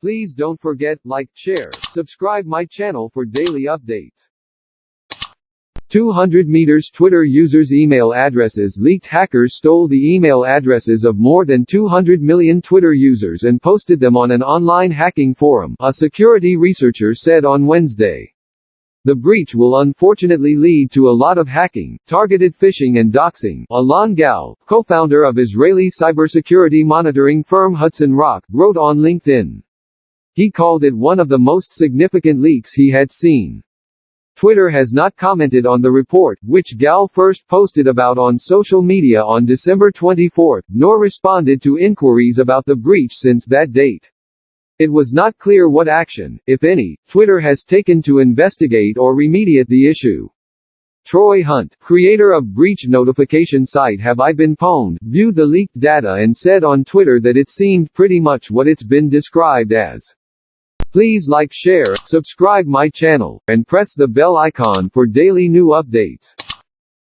Please don't forget, like, share, subscribe my channel for daily updates. 200 meters Twitter users' email addresses leaked Hackers stole the email addresses of more than 200 million Twitter users and posted them on an online hacking forum, a security researcher said on Wednesday. The breach will unfortunately lead to a lot of hacking, targeted phishing and doxing, Alon Gal, co-founder of Israeli cybersecurity monitoring firm Hudson Rock, wrote on LinkedIn. He called it one of the most significant leaks he had seen. Twitter has not commented on the report, which Gal first posted about on social media on December 24, nor responded to inquiries about the breach since that date. It was not clear what action, if any, Twitter has taken to investigate or remediate the issue. Troy Hunt, creator of breach notification site Have I Been Pwned, viewed the leaked data and said on Twitter that it seemed pretty much what it's been described as. Please like share, subscribe my channel, and press the bell icon for daily new updates.